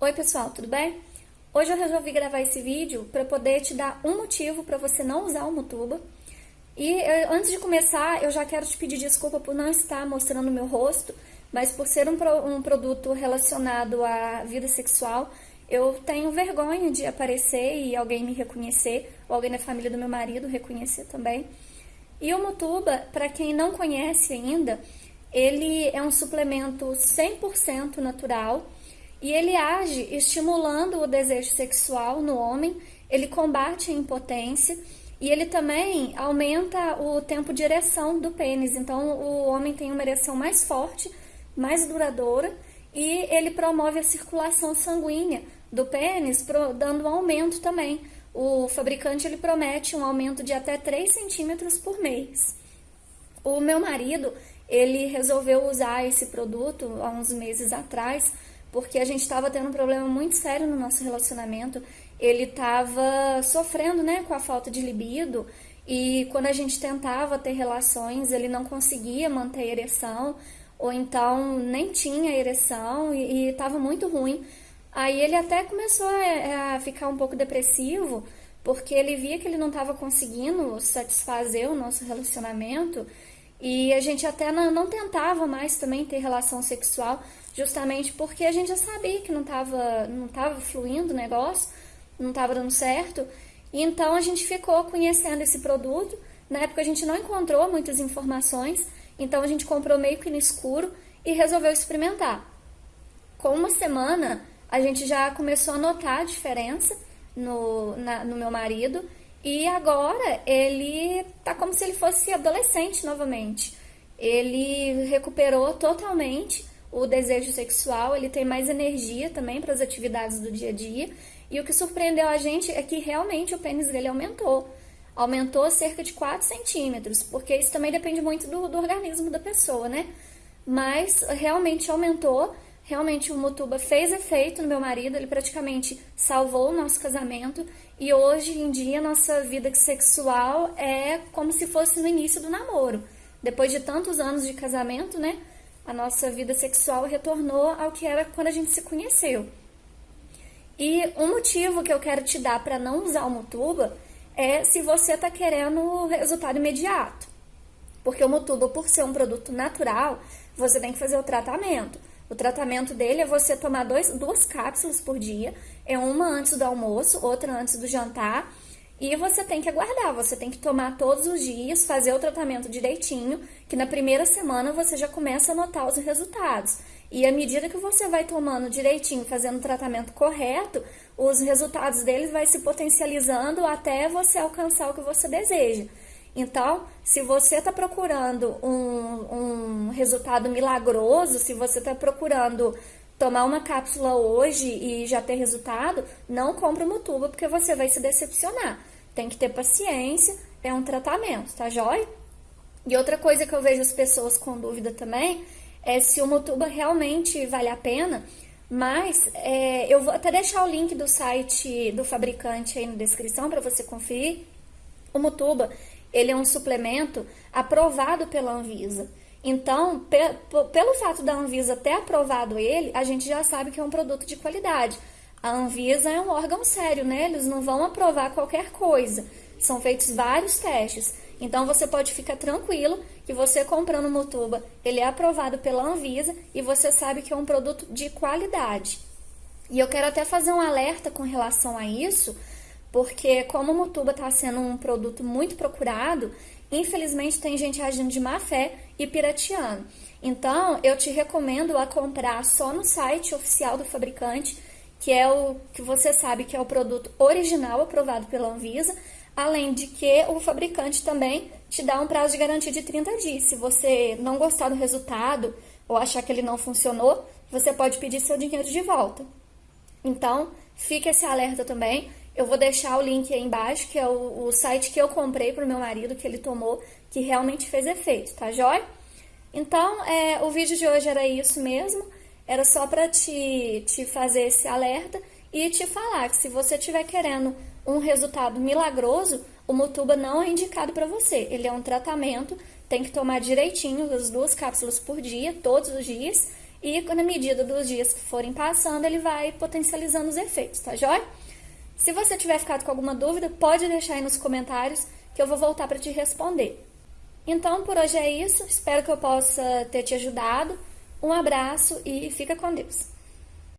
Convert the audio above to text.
Oi pessoal, tudo bem? Hoje eu resolvi gravar esse vídeo para poder te dar um motivo para você não usar o Mutuba. E eh, antes de começar, eu já quero te pedir desculpa por não estar mostrando meu rosto, mas por ser um, pro, um produto relacionado à vida sexual, eu tenho vergonha de aparecer e alguém me reconhecer, ou alguém da família do meu marido reconhecer também. E o Mutuba, para quem não conhece ainda, ele é um suplemento 100% natural, e ele age estimulando o desejo sexual no homem, ele combate a impotência e ele também aumenta o tempo de ereção do pênis. Então, o homem tem uma ereção mais forte, mais duradoura e ele promove a circulação sanguínea do pênis, dando um aumento também. O fabricante ele promete um aumento de até 3 centímetros por mês. O meu marido, ele resolveu usar esse produto há uns meses atrás porque a gente estava tendo um problema muito sério no nosso relacionamento. Ele estava sofrendo, né, com a falta de libido e quando a gente tentava ter relações, ele não conseguia manter a ereção ou então nem tinha ereção e estava muito ruim. Aí ele até começou a, a ficar um pouco depressivo porque ele via que ele não estava conseguindo satisfazer o nosso relacionamento e a gente até não, não tentava mais também ter relação sexual, justamente porque a gente já sabia que não estava não tava fluindo o negócio, não estava dando certo. E então a gente ficou conhecendo esse produto. Na época a gente não encontrou muitas informações, então a gente comprou meio que no escuro e resolveu experimentar. Com uma semana, a gente já começou a notar a diferença no, na, no meu marido e agora ele tá como se ele fosse adolescente novamente. Ele recuperou totalmente o desejo sexual, ele tem mais energia também para as atividades do dia a dia. E o que surpreendeu a gente é que realmente o pênis dele aumentou. Aumentou cerca de 4 centímetros, porque isso também depende muito do, do organismo da pessoa, né? Mas realmente aumentou Realmente o Mutuba fez efeito no meu marido, ele praticamente salvou o nosso casamento e hoje em dia nossa vida sexual é como se fosse no início do namoro. Depois de tantos anos de casamento, né, a nossa vida sexual retornou ao que era quando a gente se conheceu. E um motivo que eu quero te dar para não usar o Mutuba é se você está querendo resultado imediato. Porque o Mutuba, por ser um produto natural, você tem que fazer o tratamento. O tratamento dele é você tomar dois, duas cápsulas por dia, é uma antes do almoço, outra antes do jantar, e você tem que aguardar, você tem que tomar todos os dias, fazer o tratamento direitinho, que na primeira semana você já começa a notar os resultados. E à medida que você vai tomando direitinho, fazendo o tratamento correto, os resultados deles vai se potencializando até você alcançar o que você deseja. Então, se você está procurando um, um resultado milagroso, se você está procurando tomar uma cápsula hoje e já ter resultado, não compre uma tuba porque você vai se decepcionar. Tem que ter paciência, é um tratamento, tá jóia? E outra coisa que eu vejo as pessoas com dúvida também é se o Mutuba realmente vale a pena, mas é, eu vou até deixar o link do site do fabricante aí na descrição para você conferir. O Mutuba, ele é um suplemento aprovado pela Anvisa. Então, pe pelo fato da Anvisa ter aprovado ele, a gente já sabe que é um produto de qualidade. A Anvisa é um órgão sério, né? Eles não vão aprovar qualquer coisa. São feitos vários testes. Então, você pode ficar tranquilo que você comprando o Mutuba, ele é aprovado pela Anvisa e você sabe que é um produto de qualidade. E eu quero até fazer um alerta com relação a isso, porque como o Mutuba está sendo um produto muito procurado, infelizmente tem gente agindo de má fé e pirateando. Então, eu te recomendo a comprar só no site oficial do fabricante, que é o que você sabe que é o produto original aprovado pela Anvisa, além de que o fabricante também te dá um prazo de garantia de 30 dias. Se você não gostar do resultado ou achar que ele não funcionou, você pode pedir seu dinheiro de volta. Então, fica esse alerta também. Eu vou deixar o link aí embaixo, que é o, o site que eu comprei para o meu marido, que ele tomou, que realmente fez efeito, tá jóia? Então, é, o vídeo de hoje era isso mesmo, era só para te, te fazer esse alerta e te falar que se você estiver querendo um resultado milagroso, o Mutuba não é indicado para você. Ele é um tratamento, tem que tomar direitinho as duas cápsulas por dia, todos os dias, e na medida dos dias que forem passando, ele vai potencializando os efeitos, tá joia? Se você tiver ficado com alguma dúvida, pode deixar aí nos comentários que eu vou voltar para te responder. Então, por hoje é isso. Espero que eu possa ter te ajudado. Um abraço e fica com Deus.